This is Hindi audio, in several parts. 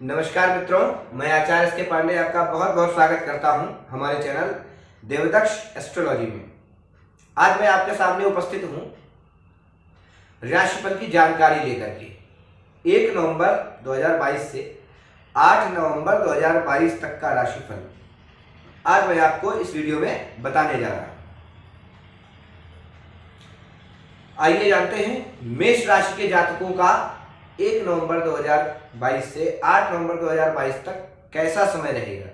नमस्कार मित्रों, मैं आचार्य के पांडे आपका बहुत बहुत स्वागत करता हूँ हमारे चैनल देवदक्ष एस्ट्रोलॉजी में। आज मैं आपके सामने उपस्थित हूँ राशिफल की जानकारी लेकर के। एक नवंबर 2022 से 8 नवंबर 2022 तक का राशिफल। आज मैं आपको इस वीडियो में बताने जा रहा हूँ। आइए जानते हैं, मेष राशि के जातकों का एक नवंबर 2022 से 8 नवंबर 2022 तक कैसा समय रहेगा?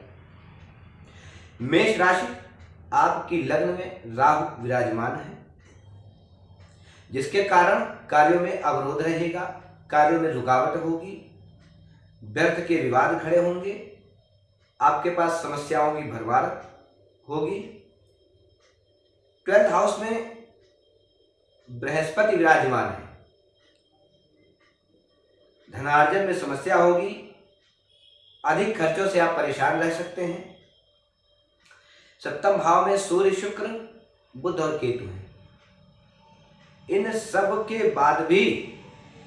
मेष राशि आपकी लग्न में राहु विराजमान है, जिसके कारण कार्यों में अवरोध रहेगा, कार्यों में रुकावट होगी, व्यर्थ के विवाद खड़े होंगे, आपके पास समस्याओं की भरमार होगी। ट्वेल्थ हाउस में बृहस्पति विराजमान है धनार्जन में समस्या होगी। अधिक खर्चों से आप परेशान रह सकते हैं। सप्तम भाव में सूर्य, शुक्र बुद्ध और केतु हैं। इन सब के बाद भी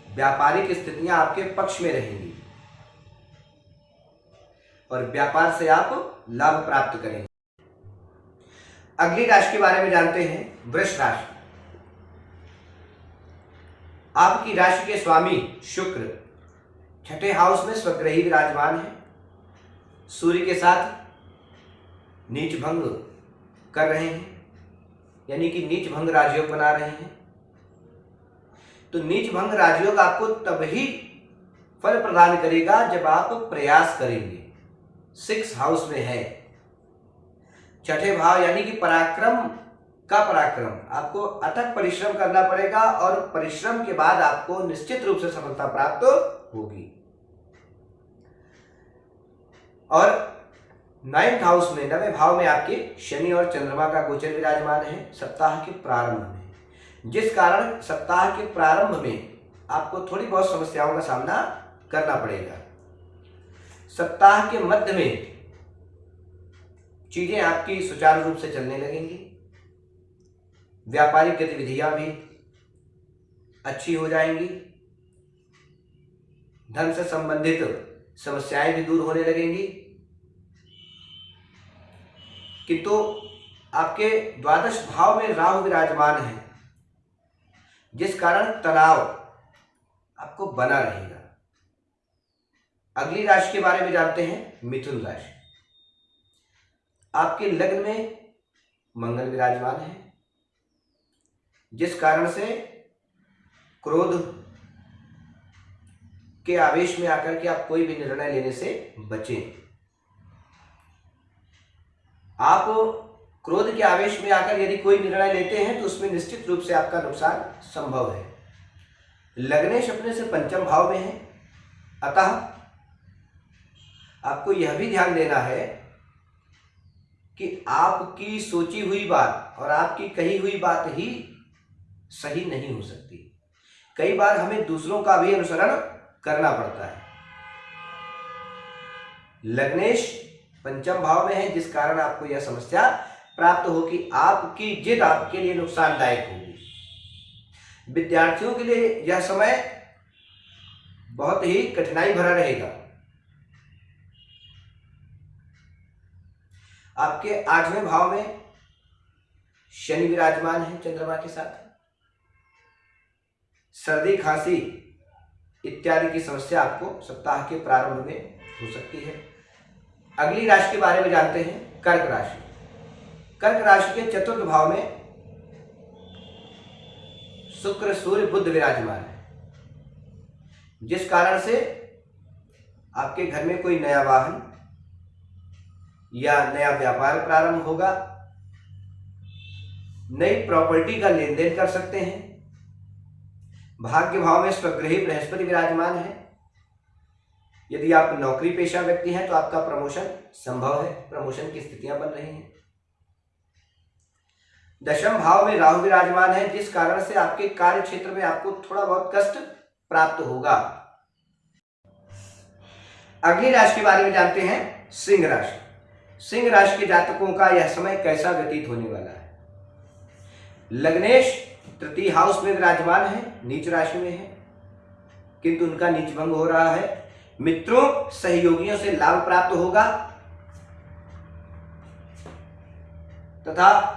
व्यापारिक स्थितियाँ आपके पक्ष में रहेंगी। और व्यापार से आप लाभ प्राप्त करेंगे। अगली राशि के बारे में जानते हैं वृक्ष राशि। आपकी राशि के स्वामी शुक्र छठे हाउस में स्वग्रही विराजमान है। सूर्य के साथ नीच भंग कर रहे हैं। यानी कि नीच भंग राजयोग बना रहे हैं। तो नीच भंग राजयोग आपको तभी फल प्रदान करेगा जब आप प्रयास करेंगे। सिक्स हाउस में है। छठे भाव यानी कि पराक्रम का पराक्रम। आपको अथक परिश्रम करना पड़ेगा और परिश्रम के बाद आपको निश्चित रूप से सफलता प्राप्त होगी। और नाइन्थ हाउस में, नवे भाव में आपके शनि और चंद्रमा का गोचर विराजमान है, सप्ताह के प्रारंभ में। जिस कारण सप्ताह के प्रारंभ में आपको थोड़ी बहुत समस्याओं का सामना करना पड़ेगा। सप्ताह के मध्य में चीज़ें आपकी सुचारू रूप से चलने लगेंगी। व्यापारिक गतिविधियाँ भी अच्छी हो जाएँगी। धन से संबंधित समस्याएँ भी दूर होने लगेंगी। किंतु आपके द्वादश भाव में राहु विराजमान है, जिस कारण तनाव आपको बना रहेगा। अगली राशि के बारे में जानते हैं, मिथुन राशि। आपके लग्न में मंगल विराजमान है, जिस कारण से क्रोध के आवेश में आकर के आप कोई भी निर्णय लेने से बचें। आप क्रोध के आवेश में आकर यदि कोई निर्णय लेते हैं तो उसमें निश्चित रूप से आपका नुकसान संभव है। लग्नेश अपने से पंचम भाव में है। अतः आपको यह भी ध्यान देना है कि आपकी सोची हुई बात और आपकी कही हुई बात ही सही नहीं हो सकती। कई बार हमें दूसरों का भी अनुसरण करना पड़ता है। लग्नेश पंचम भाव में है, जिस कारण आपको यह समस्या प्राप्त हो कि आपकी जिद आपके लिए नुकसानदायक होगी। विद्यार्थियों के लिए यह समय बहुत ही कठिनाई भरा रहेगा। आपके आठवें भाव में शनि विराजमान है चंद्रमा के साथ। सर्दी खांसी इत्यादि की समस्या आपको सप्ताह के प्रारंभ में हो सकती है। अगली राशि के बारे में जानते हैं, कर्क राशि। कर्क राशि के चतुर्थ भाव में शुक्र, सूर्य बुद्ध विराजमान है। जिस कारण से आपके घर में कोई नया वाहन या नया व्यापार प्रारंभ होगा, नई प्रॉपर्टी का लेन देन कर सकते हैं भाग्य भाव में स्वग्रही बृहस्पति विराजमान है। यदि आप नौकरी पेशा व्यक्ति हैं तो आपका प्रमोशन संभव है। प्रमोशन की स्थितियाँ बन रही हैं। दशम भाव में राहु विराजमान है, जिस कारण से आपके कार्य क्षेत्र में आपको थोड़ा बहुत कष्ट प्राप्त होगा। अगली राशि के बारे में जानते हैं, सिंह राशि। सिंह राशि के जातकों का यह समय कैसा व्यतीत होने वाला है? लग्नेश तृतीय हाउस में विराजमान है, नीच राशि में है। किंतु उनका नीच भंग हो रहा है। मित्रों, सहयोगियों से लाभ प्राप्त होगा। तथा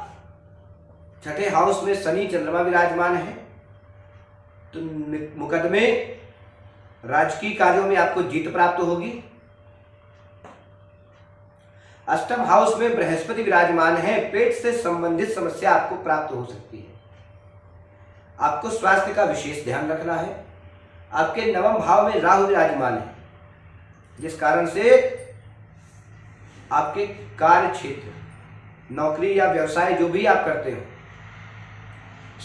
छठे हाउस में शनि चंद्रमा विराजमान है। तो मुकदमे राजकीय कार्यों में आपको जीत प्राप्त होगी। अष्टम हाउस में बृहस्पति विराजमान है, पेट से संबंधित समस्या आपको प्राप्त हो सकती है। आपको स्वास्थ्य का विशेष ध्यान रखना है। आपके नवम भाव में राहु विराजमान है, जिस कारण से आपके कार्य क्षेत्र नौकरी या व्यवसाय जो भी आप करते हो,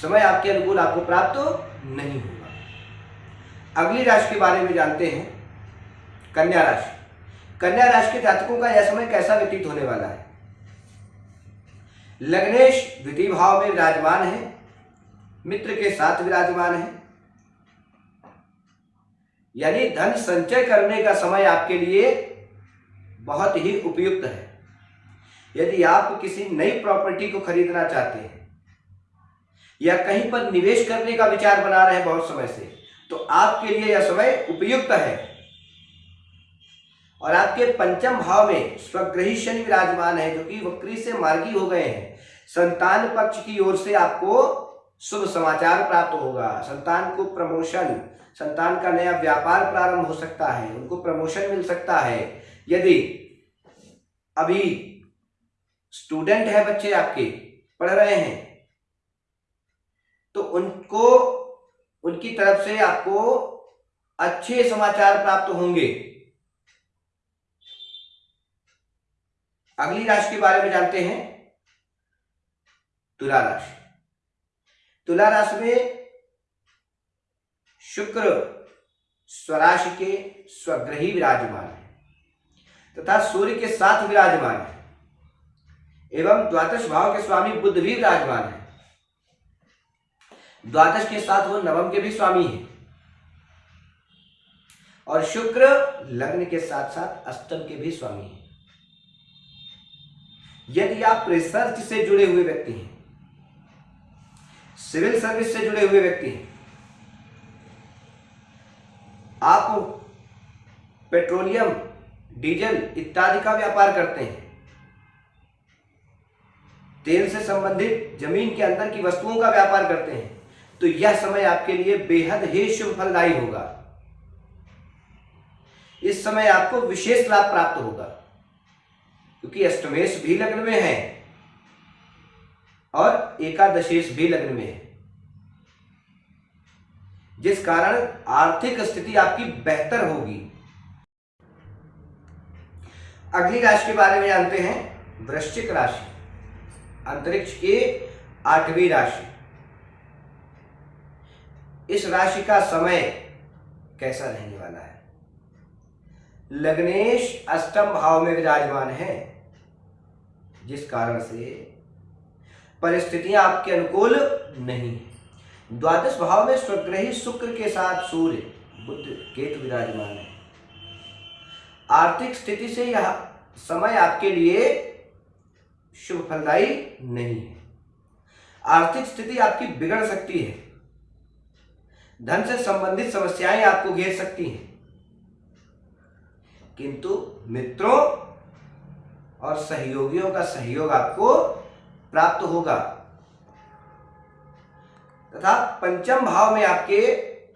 समय आपके अनुकूल आपको प्राप्त नहीं होगा। अगली राशि के बारे में जानते हैं, कन्या राशि। कन्या राशि के जातकों का यह समय कैसा व्यतीत होने वाला है? लग्नेश द्वितीय भाव में विराजमान है, मित्र के साथ विराजमान है। यानी धन संचय करने का समय आपके लिए बहुत ही उपयुक्त है। यदि आप किसी नई प्रॉपर्टी को खरीदना चाहते हैं, या कहीं पर निवेश करने का विचार बना रहे हैं बहुत समय से तो आपके लिए यह समय उपयुक्त है। और आपके पंचम भाव में स्वग्रही शनि विराजमान है, जो कि वक्री से मार्गी हो गए हैं। संतान पक्ष की ओर से आपको शुभ समाचार प्राप्त होगा। संतान को प्रमोशन, संतान का नया व्यापार प्रारंभ हो सकता है, उनको प्रमोशन मिल सकता है। यदि अभी स्टूडेंट है बच्चे आपके, पढ़ रहे हैं तो उनको, उनकी तरफ़ से आपको अच्छे समाचार प्राप्त होंगे। अगली राशि के बारे में जानते हैं। तुला राशि। तुला राशि में शुक्र स्वराशि के स्वग्रही विराजमान है तथा सूर्य के साथ विराजमान है एवं द्वादश भाव के स्वामी बुद्ध भी विराजमान है। द्वादश के साथ वो नवम के भी स्वामी है। और शुक्र लग्न के साथ साथ अष्टम के भी स्वामी हैं। यदि आप रिसर्च से जुड़े हुए व्यक्ति हैं सिविल सर्विस से जुड़े हुए व्यक्ति हैं, आप पेट्रोलियम डीजल इत्यादि का व्यापार करते हैं, तेल से संबंधित ज़मीन के अंदर की वस्तुओं का व्यापार करते हैं तो यह समय आपके लिए बेहद ही शुभ फलदायी होगा। इस समय आपको विशेष लाभ प्राप्त होगा। क्योंकि अष्टमेश भी लग्न में है और एकादशेश भी लग्न में है। जिस कारण आर्थिक स्थिति आपकी बेहतर होगी। अगली राशि के बारे में जानते हैं, वृश्चिक राशि, अंतरिक्ष के आठवीं राशि। इस राशि का समय कैसा रहने वाला है? लग्नेश अष्टम भाव में विराजमान है। जिस कारण से परिस्थितियाँ आपके अनुकूल नहीं है। द्वादश भाव में स्वग्रही शुक्र के साथ सूर्य बुद्ध केतु विराजमान है। आर्थिक स्थिति से यह समय आपके लिए शुभ फलदायी नहीं है। आर्थिक स्थिति आपकी बिगड़ सकती है। धन से संबंधित समस्याएँ आपको घेर सकती हैं। किंतु मित्रों और सहयोगियों का सहयोग आपको प्राप्त होगा। तथा पंचम भाव में आपके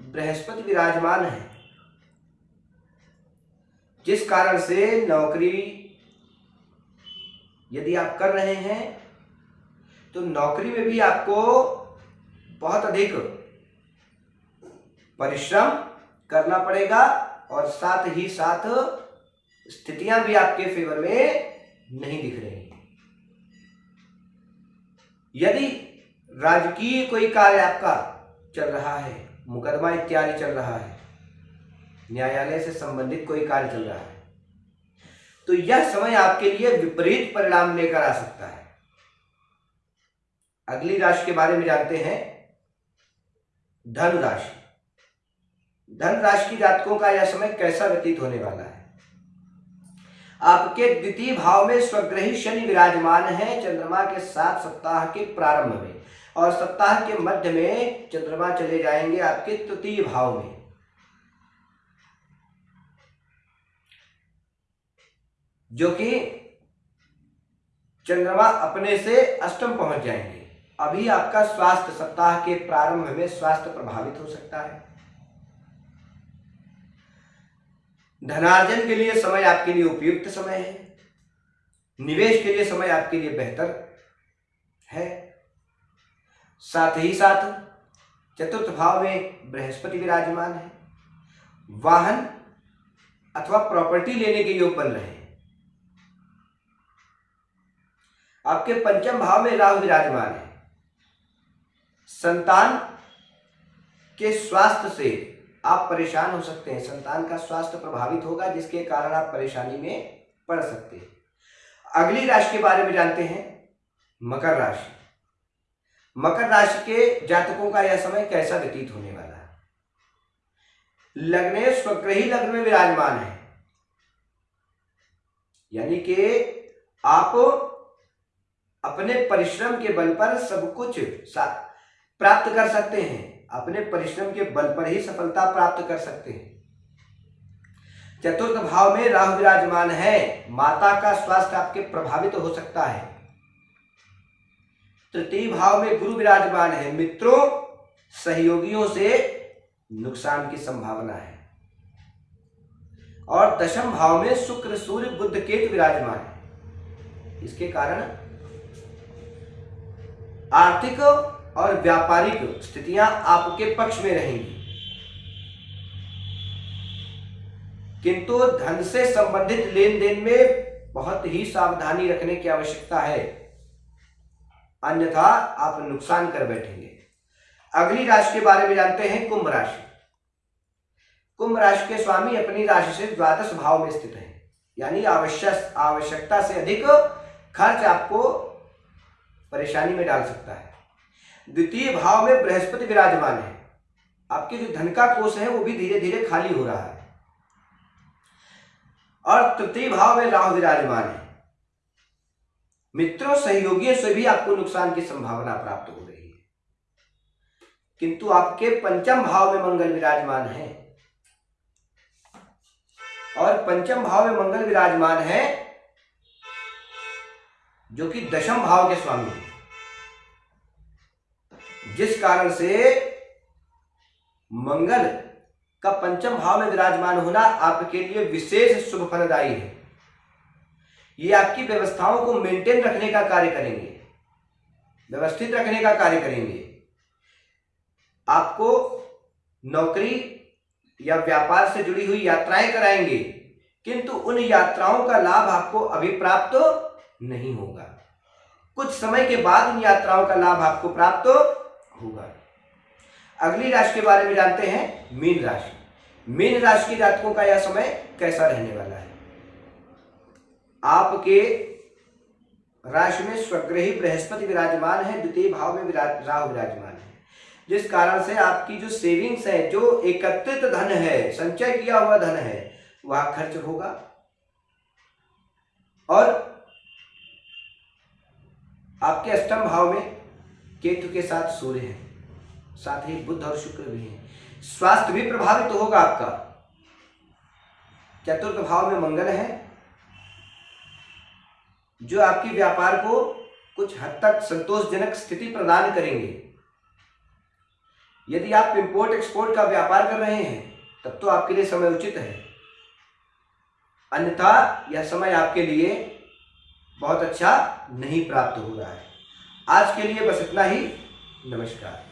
बृहस्पति विराजमान है। जिस कारण से नौकरी यदि आप कर रहे हैं तो नौकरी में भी आपको बहुत अधिक परिश्रम करना पड़ेगा और साथ ही साथ स्थितियाँ भी आपके फेवर में नहीं दिख रही। यदि राजकीय कोई कार्य आपका चल रहा है, मुकदमा इत्यादि चल रहा है, न्यायालय से संबंधित कोई कार्य चल रहा है तो यह समय आपके लिए विपरीत परिणाम लेकर आ सकता है। अगली राशि के बारे में जानते हैं। धन राशि धन राशि की जातकों का यह समय कैसा व्यतीत होने वाला है? आपके द्वितीय भाव में स्वग्रही शनि विराजमान है चंद्रमा के साथ सप्ताह के प्रारंभ में। और सप्ताह के मध्य में चंद्रमा चले जाएँगे आपके तृतीय भाव में। जो कि चंद्रमा अपने से अष्टम पहुँच जाएँगे। अभी आपका स्वास्थ्य सप्ताह के प्रारंभ में स्वास्थ्य प्रभावित हो सकता है। धनार्जन के लिए समय आपके लिए उपयुक्त समय है। निवेश के लिए समय आपके लिए बेहतर है। साथ ही साथ, चतुर्थ भाव में बृहस्पति विराजमान है। वाहन अथवा प्रॉपर्टी लेने के योग बन रहे आपके पंचम भाव में राहु विराजमान है। संतान के स्वास्थ्य से आप परेशान हो सकते हैं। संतान का स्वास्थ्य प्रभावित होगा, जिसके कारण आप परेशानी में पड़ सकते हैं। अगली राशि के बारे में जानते हैं। मकर राशि। मकर राशि के जातकों का यह समय कैसा व्यतीत होने वाला है? लग्ने स्वग्रही लग्न में विराजमान है। यानी कि आप अपने परिश्रम के बल पर सब कुछ प्राप्त कर सकते हैं। अपने परिश्रम के बल पर ही सफलता प्राप्त कर सकते हैं। चतुर्थ भाव में राहु विराजमान है, माता का स्वास्थ्य आपके प्रभावित हो सकता है। तृतीय भाव में गुरु विराजमान है, मित्रों, सहयोगियों से नुकसान की संभावना है। और दशम भाव में शुक्र, सूर्य बुद्ध केतु विराजमान है। इसके कारण आर्थिक और व्यापारिक स्थितियाँ आपके पक्ष में रहेंगी। किंतु धन से संबंधित लेन देन में बहुत ही सावधानी रखने की आवश्यकता है। अन्यथा आप नुकसान कर बैठेंगे। अगली राशि के बारे में जानते हैं, कुंभ राशि। कुंभ राशि के स्वामी अपनी राशि से द्वादश भाव में स्थित है। यानी आवश्यक आवश्यकता से अधिक खर्च आपको परेशानी में डाल सकता है। द्वितीय भाव में बृहस्पति विराजमान है। आपके जो धन का कोष है, वो भी धीरे धीरे खाली हो रहा है। और तृतीय भाव में राहु विराजमान है। मित्रों, सहयोगियों से भी आपको नुकसान की संभावना प्राप्त हो रही है। किंतु आपके पंचम भाव में मंगल विराजमान है। और पंचम भाव में मंगल विराजमान है, जो कि दशम भाव के स्वामी है। जिस कारण से मंगल का पंचम भाव में विराजमान होना आपके लिए विशेष शुभ फलदायी है। ये आपकी व्यवस्थाओं को मेंटेन रखने का कार्य करेंगे। व्यवस्थित रखने का कार्य करेंगे। आपको नौकरी या व्यापार से जुड़ी हुई यात्राएँ कराएँगे, किंतु उन यात्राओं का लाभ आपको अभी प्राप्त नहीं होगा। कुछ समय के बाद उन यात्राओं का लाभ आपको प्राप्त होगा। अगली राशि के बारे में जानते हैं मीन राशि। मीन राशि के जातकों का यह समय कैसा रहने वाला है? आपके राशि में स्वग्रही बृहस्पति विराजमान है, द्वितीय भाव में राहु विराजमान है। जिस कारण से आपकी जो सेविंग्स है, जो एकत्रित धन है, संचय किया हुआ धन है, वह खर्च होगा। और आपके अष्टम भाव में केतु के साथ सूर्य है, साथ ही बुद्ध और शुक्र भी है। स्वास्थ्य भी प्रभावित होगा आपका। चतुर्थ भाव में मंगल है, जो आपके व्यापार को कुछ हद तक संतोषजनक स्थिति प्रदान करेंगे। यदि आप इंपोर्ट एक्सपोर्ट का व्यापार कर रहे हैं, तब तो आपके लिए समय उचित है। अन्यथा यह समय आपके लिए बहुत अच्छा नहीं प्राप्त हो रहा है। आज के लिए बस इतना ही। नमस्कार।